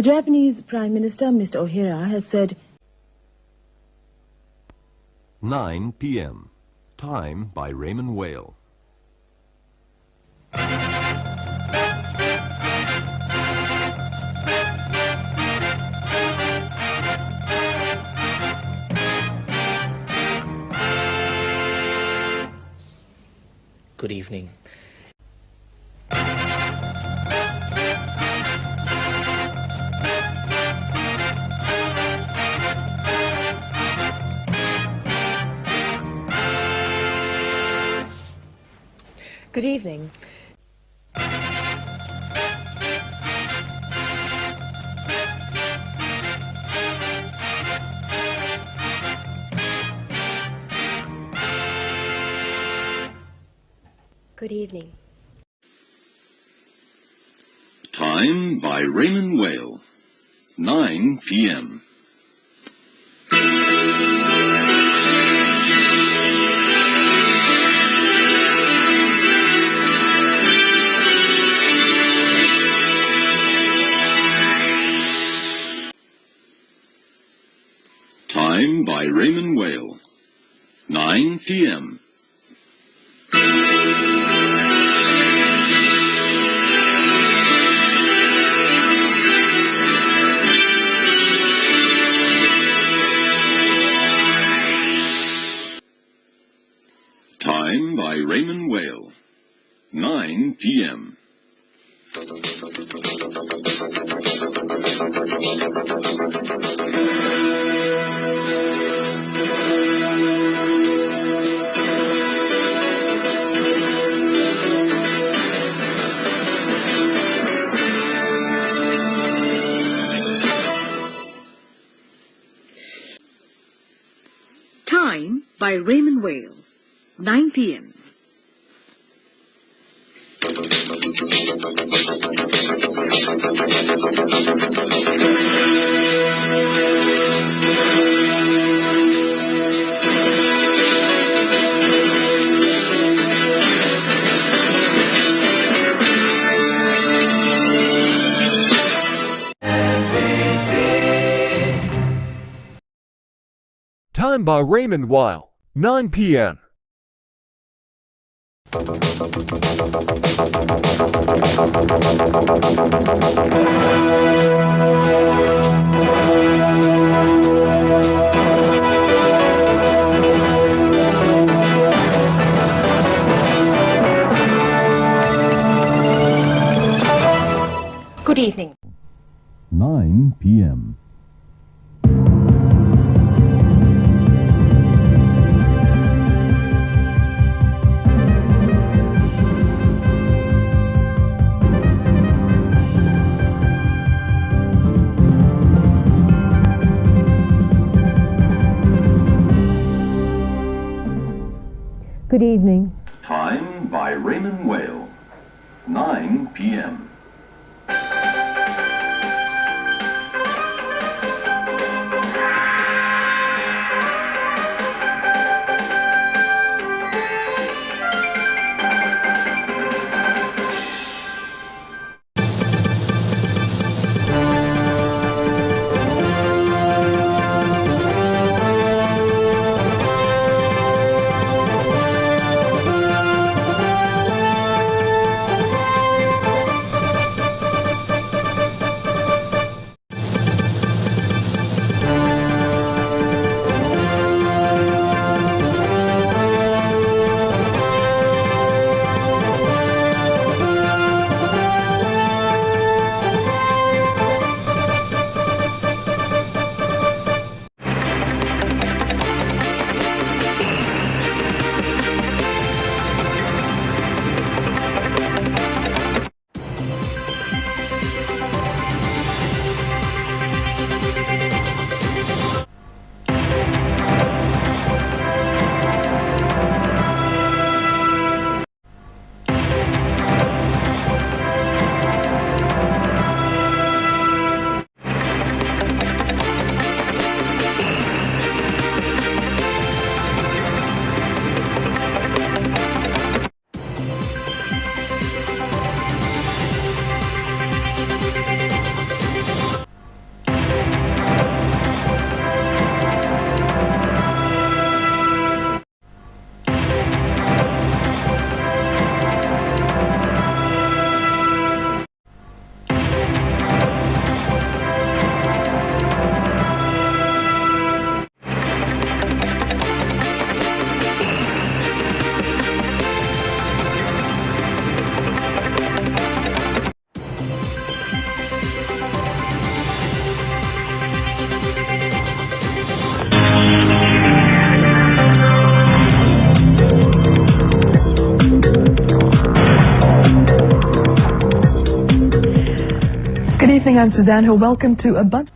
The Japanese Prime Minister, Mr. Ohira, has said 9 p.m. Time by Raymond Weil. Good evening. Good evening. Good evening. Time by Raymond Weil. 9 p.m. Time by Raymond Weil. 9 p.m. Time by Raymond Weil. 9 p.m. 9 p.m. Time by Raymond Weil, 9 p.m. Thank you. Good evening. Time by Raymond Weil. 9 p.m. Suzanne Ho. Welcome to a bunch.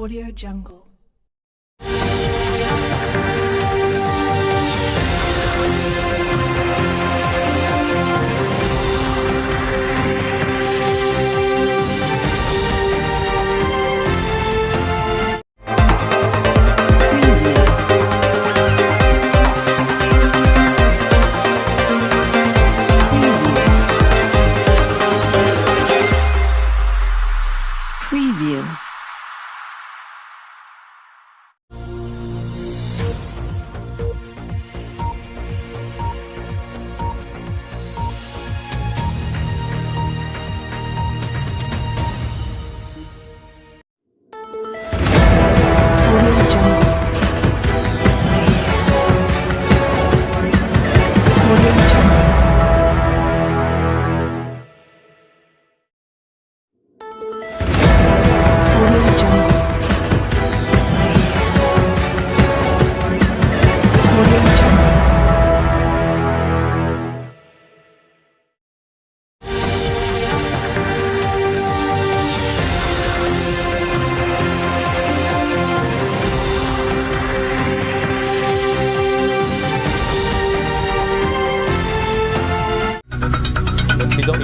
Audio Jungle.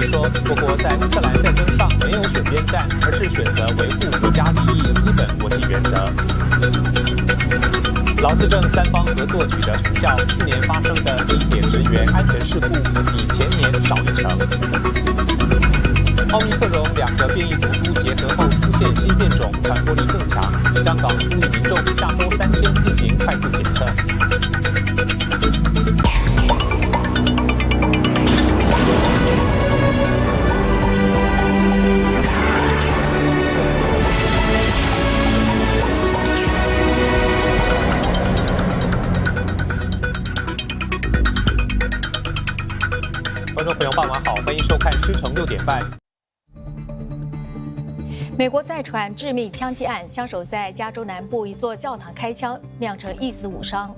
说，我国在乌克兰战争上没有选边站，而是选择维护国家利益基本国际原则。劳资政三方合作取得成效，去年发生的地铁职员安全事故比前年少一成。奥密克戎两个变异毒株结合后出现新变种，传播力更强。香港呼吁民众下周三天进行快速检测。美国再传致命枪击案，枪手在加州南部一座教堂开枪，酿成一死五伤。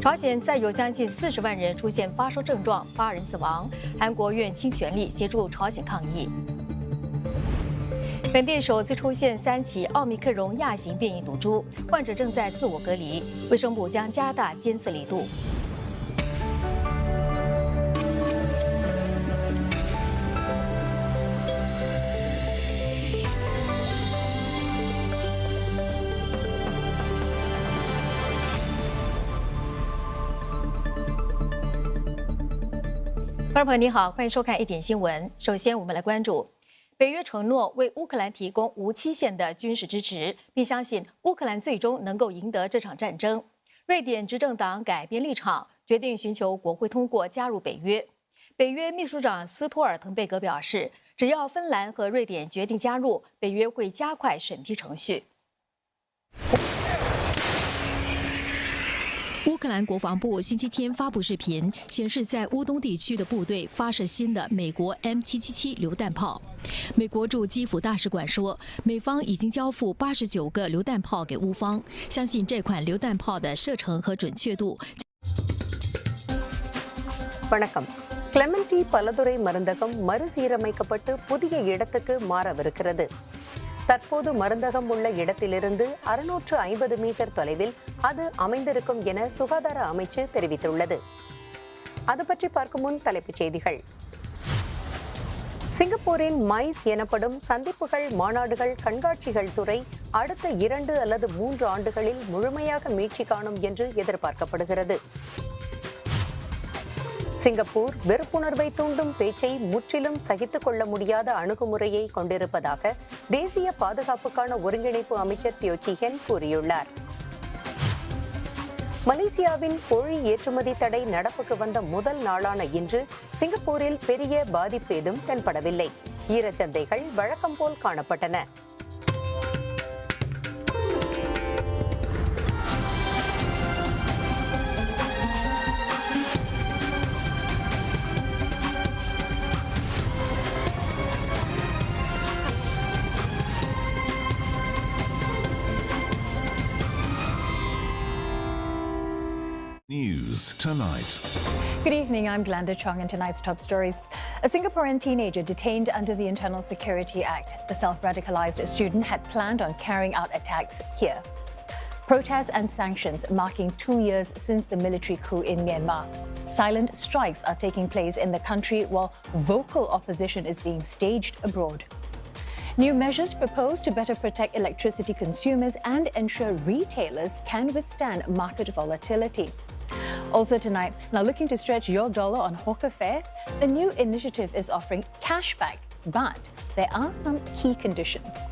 朝鲜再有将近四十万人出现发烧症状，八人死亡。韩国愿倾全力协助朝鲜抗疫。本地首次出现三起奥密克戎亚型变异毒株，患者正在自我隔离，卫生部将加大监测力度。观众朋友你好，欢迎收看一点新闻。首先，我们来关注北约承诺为乌克兰提供无期限的军事支持，并相信乌克兰最终能够赢得这场战争。瑞典执政党改变立场，决定寻求国会通过加入北约。北约秘书长斯托尔滕贝格表示，只要芬兰和瑞典决定加入，北约会加快审批程序。乌克兰国防部星期天发布视频，显示在乌东地区的部队发射新的美国 M777 榴弹炮。美国驻基辅大使馆说，美方已经交付八十九个榴弹炮给乌方，相信这款榴弹炮的射程和准确度。 வணக்கம் Clementi பலதுறை மருந்தகம் மறுசீரமைக்கப்பட்டு புதிய இடத்துக்கு மாறவிருக்கிறது தற்போது மருந்தகம் உள்ள இடத்திலிருந்து அறுநூற்று ஐம்பது மீட்டர் தொலைவில் அது அமைந்திருக்கும் என சுகாதார அமைச்சு தெரிவித்துள்ளது. அது பற்றி பார்க்கும் முன் தலைப்புச் செய்திகள். சிங்கப்பூரின் மைஸ் எனப்படும் சந்திப்புகள் மாநாடுகள் கண்காட்சிகள் துறை அடுத்த இரண்டு அல்லது மூன்று ஆண்டுகளில் முழுமையாக மீட்சி காணும் என்று எதிர்பார்க்கப்படுகிறது. சிங்கப்பூர் வெறுப்புணர்வை தூண்டும் பேச்சை முற்றிலும் சகித்துக் கொள்ள முடியாத அணுகுமுறையை கொண்டிருப்பதாக தேசிய பாதுகாப்புக்கான ஒருங்கிணைப்பு அமைச்சர் தியோச்சிஹென் கூறியுள்ளார். மலேசியாவின் கோழி ஏற்றுமதி தடை நடப்புக்கு வந்த முதல் நாளான இன்று சிங்கப்பூரில் பெரிய பாதிப்பு ஏதும் தென்படவில்லை. ஈரச்சந்தைகள் வழக்கம் போல் காணப்பட்டன. News tonight. Good evening, I'm Glenda Chong in tonight's top stories. A Singaporean teenager detained under the Internal Security Act. The self-radicalized student had planned on carrying out attacks here. Protests and sanctions marking two years since the military coup in Myanmar. Silent strikes are taking place in the country while vocal opposition is being staged abroad. New measures proposed to better protect electricity consumers and ensure retailers can withstand market volatility. Also tonight, now looking to stretch your dollar on hawker fare, a new initiative is offering cashback, but there are some key conditions.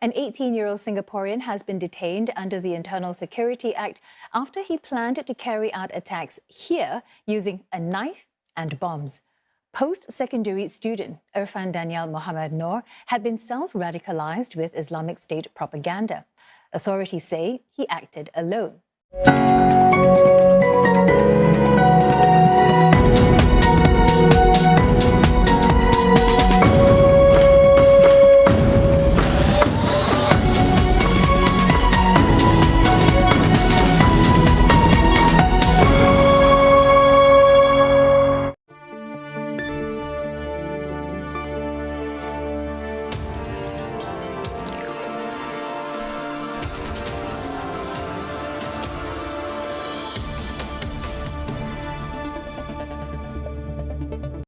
An 18 year old Singaporean has been detained under the Internal Security Act after he planned to carry out attacks here using a knife and bombs. Post secondary student Irfan Daniel Mohammed Noor had been self radicalized with Islamic State propaganda. Authorities say he acted alone.